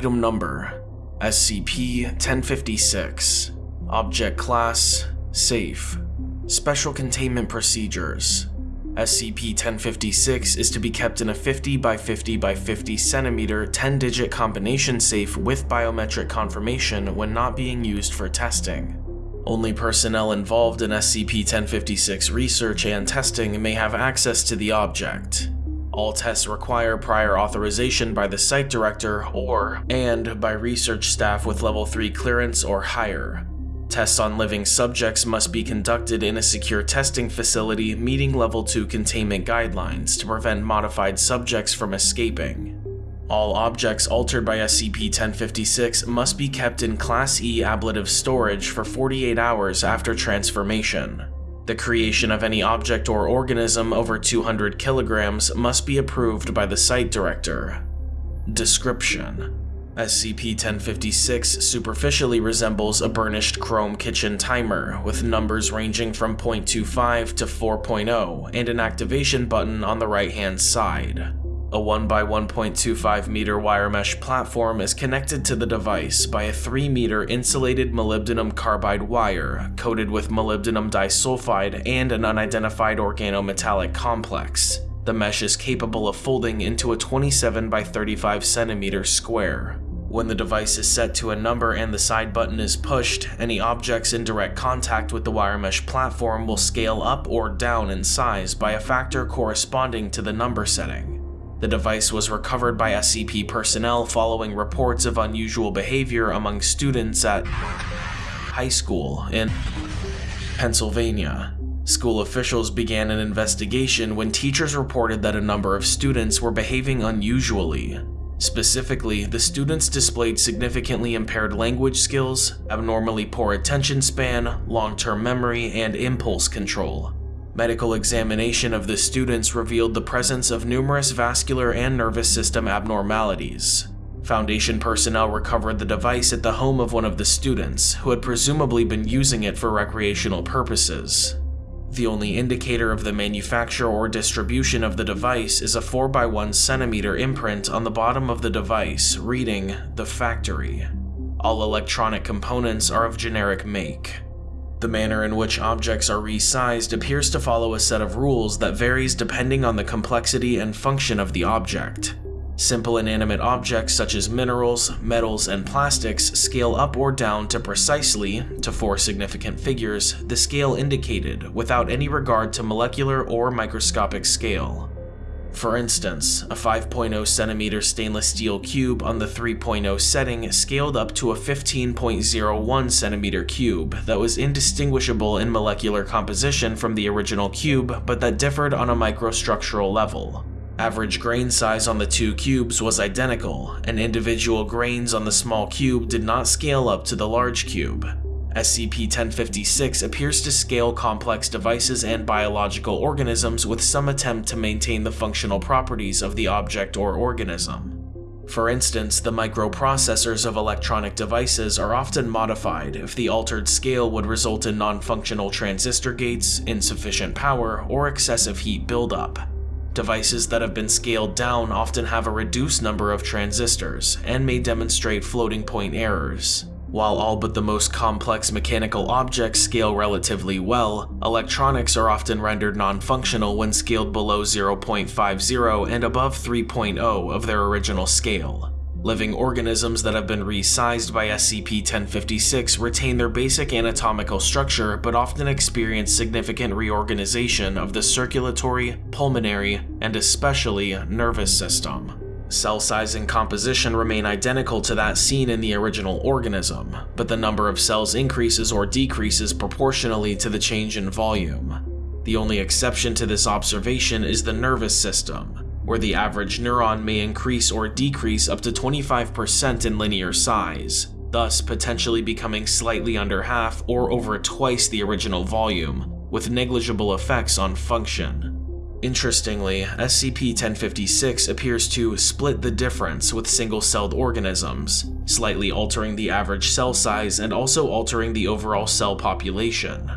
Item Number SCP-1056 Object Class Safe Special Containment Procedures SCP-1056 is to be kept in a 50 by 50 by 50 centimeter 10-digit combination safe with biometric confirmation when not being used for testing. Only personnel involved in SCP-1056 research and testing may have access to the object. All tests require prior authorization by the site director or and by research staff with level 3 clearance or higher. Tests on living subjects must be conducted in a secure testing facility meeting level 2 containment guidelines to prevent modified subjects from escaping. All objects altered by SCP-1056 must be kept in Class E ablative storage for 48 hours after transformation. The creation of any object or organism over 200 kilograms must be approved by the site director. Description SCP-1056 superficially resembles a burnished chrome kitchen timer with numbers ranging from 0.25 to 4.0 and an activation button on the right-hand side. A 1x1.25 meter wire mesh platform is connected to the device by a 3 meter insulated molybdenum carbide wire coated with molybdenum disulfide and an unidentified organometallic complex. The mesh is capable of folding into a 27 by 35 centimeter square. When the device is set to a number and the side button is pushed, any objects in direct contact with the wire mesh platform will scale up or down in size by a factor corresponding to the number setting. The device was recovered by SCP personnel following reports of unusual behavior among students at high school in Pennsylvania. School officials began an investigation when teachers reported that a number of students were behaving unusually. Specifically, the students displayed significantly impaired language skills, abnormally poor attention span, long-term memory, and impulse control. Medical examination of the students revealed the presence of numerous vascular and nervous system abnormalities. Foundation personnel recovered the device at the home of one of the students, who had presumably been using it for recreational purposes. The only indicator of the manufacture or distribution of the device is a 4x1 centimeter imprint on the bottom of the device reading the factory. All electronic components are of generic make. The manner in which objects are resized appears to follow a set of rules that varies depending on the complexity and function of the object. Simple inanimate objects such as minerals, metals, and plastics scale up or down to precisely, to four significant figures, the scale indicated without any regard to molecular or microscopic scale. For instance, a 5.0 centimeter stainless steel cube on the 3.0 setting scaled up to a 15.01 centimeter cube that was indistinguishable in molecular composition from the original cube, but that differed on a microstructural level. Average grain size on the two cubes was identical, and individual grains on the small cube did not scale up to the large cube. SCP-1056 appears to scale complex devices and biological organisms with some attempt to maintain the functional properties of the object or organism. For instance, the microprocessors of electronic devices are often modified if the altered scale would result in non-functional transistor gates, insufficient power, or excessive heat buildup. Devices that have been scaled down often have a reduced number of transistors and may demonstrate floating point errors. While all but the most complex mechanical objects scale relatively well, electronics are often rendered non-functional when scaled below 0.50 and above 3.0 of their original scale. Living organisms that have been resized by SCP-1056 retain their basic anatomical structure but often experience significant reorganization of the circulatory, pulmonary, and especially nervous system. Cell size and composition remain identical to that seen in the original organism, but the number of cells increases or decreases proportionally to the change in volume. The only exception to this observation is the nervous system, where the average neuron may increase or decrease up to 25% in linear size, thus potentially becoming slightly under half or over twice the original volume, with negligible effects on function. Interestingly, SCP-1056 appears to split the difference with single-celled organisms, slightly altering the average cell size and also altering the overall cell population.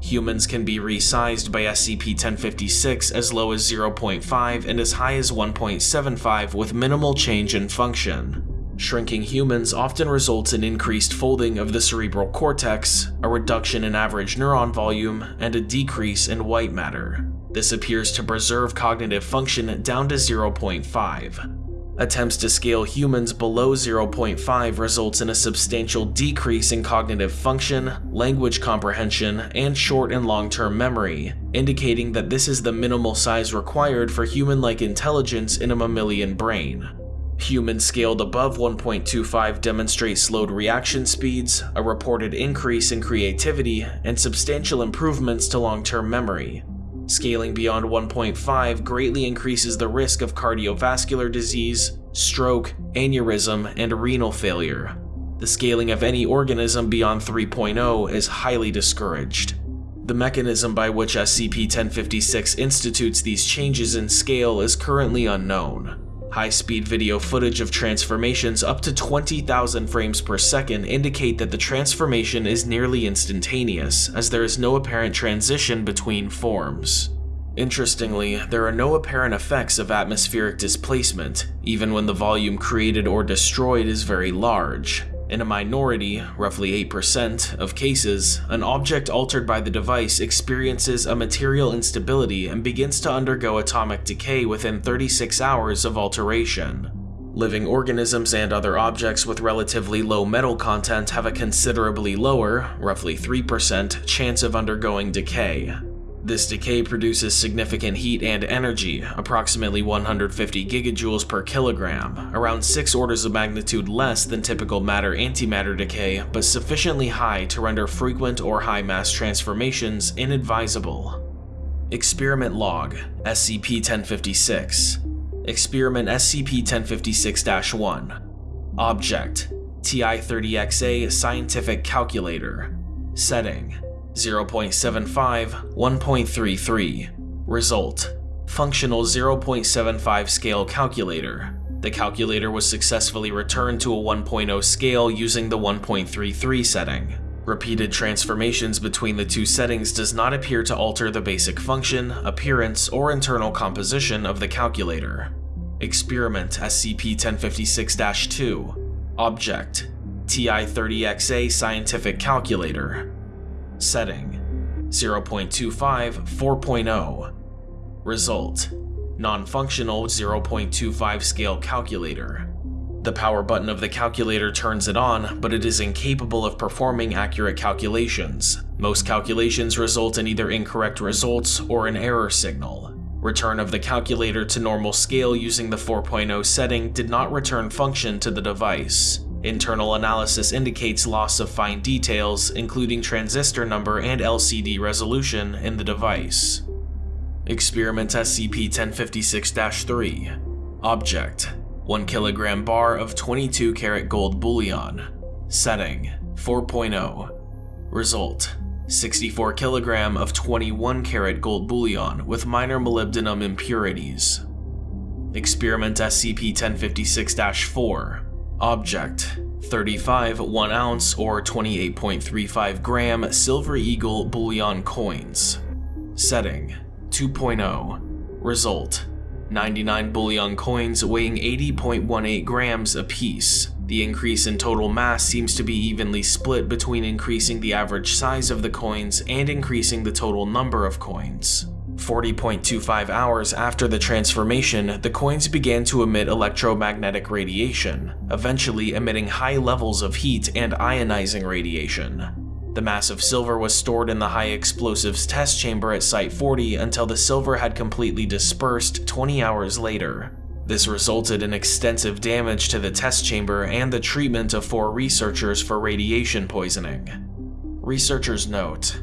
Humans can be resized by SCP-1056 as low as 0.5 and as high as 1.75 with minimal change in function. Shrinking humans often results in increased folding of the cerebral cortex, a reduction in average neuron volume, and a decrease in white matter. This appears to preserve cognitive function down to 0.5. Attempts to scale humans below 0.5 results in a substantial decrease in cognitive function, language comprehension, and short and long-term memory, indicating that this is the minimal size required for human-like intelligence in a mammalian brain. Humans scaled above 1.25 demonstrate slowed reaction speeds, a reported increase in creativity, and substantial improvements to long-term memory. Scaling beyond 1.5 greatly increases the risk of cardiovascular disease, stroke, aneurysm, and renal failure. The scaling of any organism beyond 3.0 is highly discouraged. The mechanism by which SCP-1056 institutes these changes in scale is currently unknown. High-speed video footage of transformations up to 20,000 frames per second indicate that the transformation is nearly instantaneous, as there is no apparent transition between forms. Interestingly, there are no apparent effects of atmospheric displacement, even when the volume created or destroyed is very large. In a minority, roughly 8%, of cases, an object altered by the device experiences a material instability and begins to undergo atomic decay within 36 hours of alteration. Living organisms and other objects with relatively low metal content have a considerably lower, roughly 3%, chance of undergoing decay. This decay produces significant heat and energy, approximately 150 gigajoules per kilogram, around 6 orders of magnitude less than typical matter-antimatter decay, but sufficiently high to render frequent or high-mass transformations inadvisable. Experiment Log SCP-1056 Experiment SCP-1056-1 Object TI-30XA Scientific Calculator. Setting 0.75, 1.33. Result Functional 0.75 scale calculator. The calculator was successfully returned to a 1.0 scale using the 1.33 setting. Repeated transformations between the two settings does not appear to alter the basic function, appearance, or internal composition of the calculator. Experiment SCP-1056-2 Object TI-30XA Scientific Calculator Setting 0.25 4.0 Result Non-functional 0.25 scale calculator. The power button of the calculator turns it on, but it is incapable of performing accurate calculations. Most calculations result in either incorrect results or an error signal. Return of the calculator to normal scale using the 4.0 setting did not return function to the device. Internal analysis indicates loss of fine details, including transistor number and LCD resolution in the device. Experiment SCP-1056-3 Object 1 kg bar of 22 karat gold bullion Setting 4.0 Result 64 kg of 21 karat gold bullion with minor molybdenum impurities. Experiment SCP-1056-4 Object 35 1 ounce or 28.35 gram Silver Eagle bullion coins. Setting 2.0 Result 99 bullion coins weighing 80.18 grams apiece. The increase in total mass seems to be evenly split between increasing the average size of the coins and increasing the total number of coins. 40.25 hours after the transformation, the coins began to emit electromagnetic radiation, eventually emitting high levels of heat and ionizing radiation. The mass of silver was stored in the high explosives test chamber at Site 40 until the silver had completely dispersed 20 hours later. This resulted in extensive damage to the test chamber and the treatment of four researchers for radiation poisoning. Researchers note,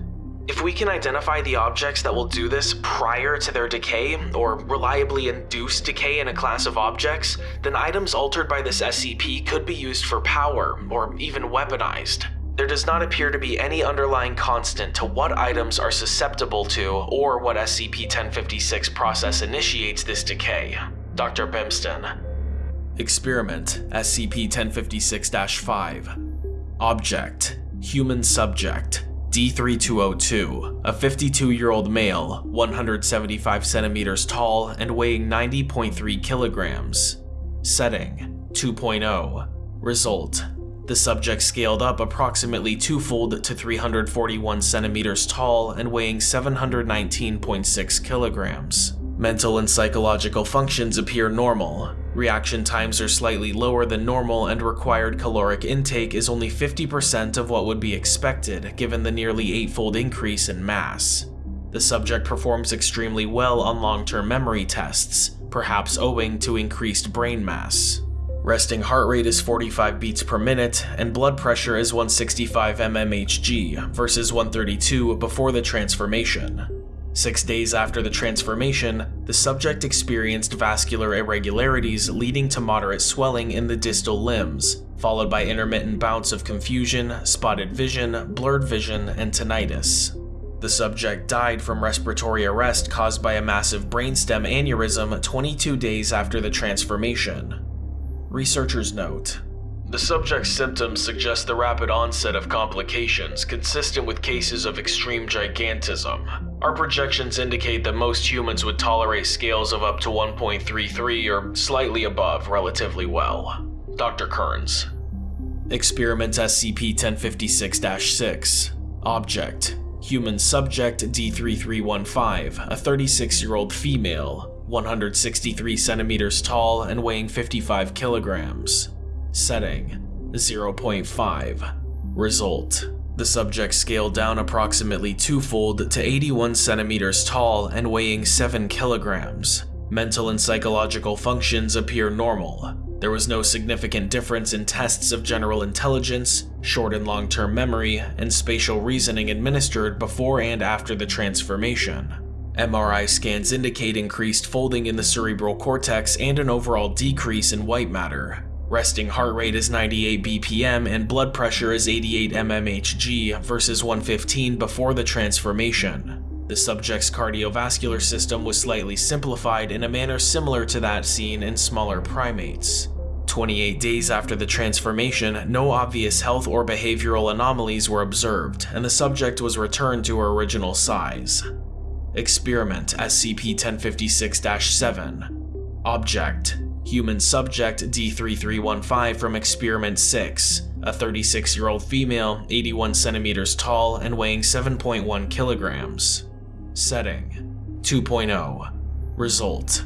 if we can identify the objects that will do this prior to their decay, or reliably induce decay in a class of objects, then items altered by this SCP could be used for power, or even weaponized. There does not appear to be any underlying constant to what items are susceptible to, or what SCP-1056 process initiates this decay. Dr. Bimston. Experiment SCP-1056-5 Object Human Subject D3202, a 52-year-old male, 175 centimeters tall and weighing 90.3 kilograms. Setting 2.0 Result the subject scaled up approximately twofold to 341 centimeters tall and weighing 719.6 kilograms. Mental and psychological functions appear normal. Reaction times are slightly lower than normal and required caloric intake is only 50% of what would be expected given the nearly eightfold increase in mass. The subject performs extremely well on long-term memory tests, perhaps owing to increased brain mass. Resting heart rate is 45 beats per minute, and blood pressure is 165 mmHg versus 132 before the transformation. Six days after the transformation, the subject experienced vascular irregularities leading to moderate swelling in the distal limbs, followed by intermittent bouts of confusion, spotted vision, blurred vision, and tinnitus. The subject died from respiratory arrest caused by a massive brainstem aneurysm 22 days after the transformation. Researchers note, the subject's symptoms suggest the rapid onset of complications consistent with cases of extreme gigantism. Our projections indicate that most humans would tolerate scales of up to 1.33 or slightly above relatively well. Dr. Kearns. Experiment SCP-1056-6 Object Human Subject D3315, a 36-year-old female, 163 centimeters tall and weighing 55 kilograms. Setting 0.5. Result The subject scaled down approximately twofold to 81 centimeters tall and weighing 7 kilograms. Mental and psychological functions appear normal. There was no significant difference in tests of general intelligence, short and long-term memory, and spatial reasoning administered before and after the transformation. MRI scans indicate increased folding in the cerebral cortex and an overall decrease in white matter. Resting heart rate is 98 BPM and blood pressure is 88 mmHg versus 115 before the transformation. The subject's cardiovascular system was slightly simplified in a manner similar to that seen in smaller primates. 28 days after the transformation, no obvious health or behavioral anomalies were observed, and the subject was returned to her original size. Experiment SCP-1056-7 Object Human Subject D3315 from Experiment 6, a 36-year-old female, 81 centimeters tall and weighing 7.1 kilograms. Setting. 2.0 Result.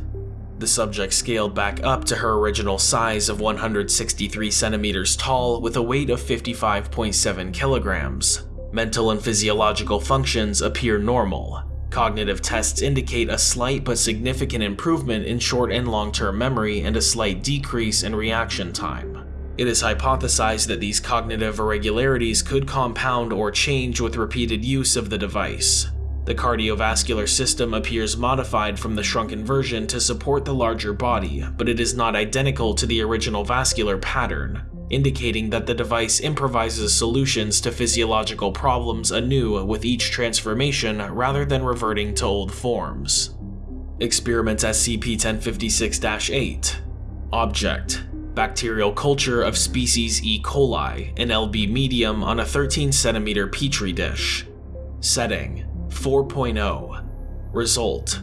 The subject scaled back up to her original size of 163 centimeters tall with a weight of 55.7 kilograms. Mental and physiological functions appear normal, Cognitive tests indicate a slight but significant improvement in short and long-term memory and a slight decrease in reaction time. It is hypothesized that these cognitive irregularities could compound or change with repeated use of the device. The cardiovascular system appears modified from the shrunken version to support the larger body, but it is not identical to the original vascular pattern indicating that the device improvises solutions to physiological problems anew with each transformation rather than reverting to old forms. Experiment SCP-1056-8 Object Bacterial culture of species E. coli in LB medium on a 13 cm petri dish. Setting 4.0 Result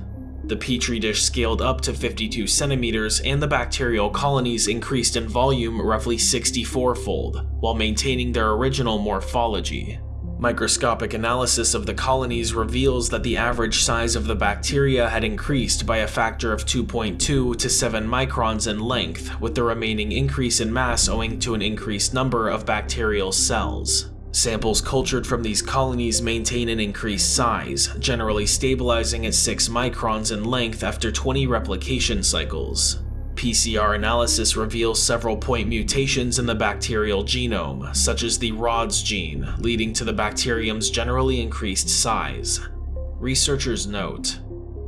the petri dish scaled up to 52 centimeters and the bacterial colonies increased in volume roughly 64-fold, while maintaining their original morphology. Microscopic analysis of the colonies reveals that the average size of the bacteria had increased by a factor of 2.2 to 7 microns in length, with the remaining increase in mass owing to an increased number of bacterial cells. Samples cultured from these colonies maintain an increased size, generally stabilizing at 6 microns in length after 20 replication cycles. PCR analysis reveals several point mutations in the bacterial genome, such as the RODS gene, leading to the bacterium's generally increased size. Researchers note,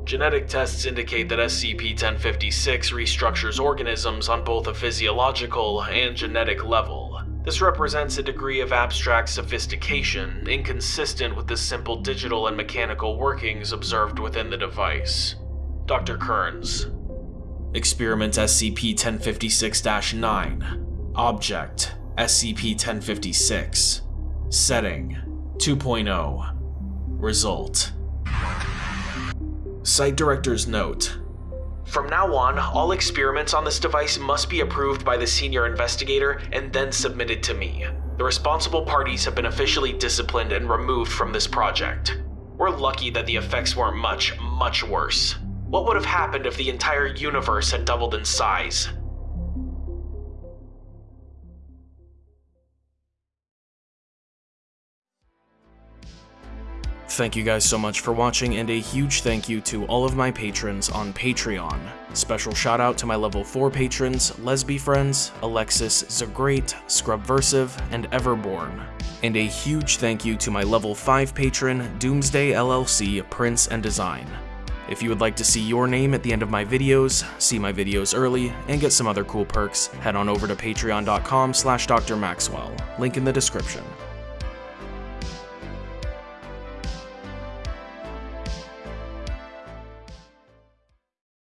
Genetic tests indicate that SCP-1056 restructures organisms on both a physiological and genetic level, this represents a degree of abstract sophistication inconsistent with the simple digital and mechanical workings observed within the device. Dr. Kearns. Experiment SCP-1056-9 Object SCP-1056 Setting 2.0 Result Site Director's Note From now on, all experiments on this device must be approved by the senior investigator and then submitted to me. The responsible parties have been officially disciplined and removed from this project. We're lucky that the effects weren't much, much worse. What would have happened if the entire universe had doubled in size? Thank you guys so much for watching, and a huge thank you to all of my patrons on Patreon. Special shout out to my level 4 patrons, Lesby Friends, Alexis Zagrate, Scrubversive, and Everborn. And a huge thank you to my level 5 patron, Doomsday LLC Prince and Design. If you would like to see your name at the end of my videos, see my videos early, and get some other cool perks, head on over to patreon.com slash drmaxwell, link in the description.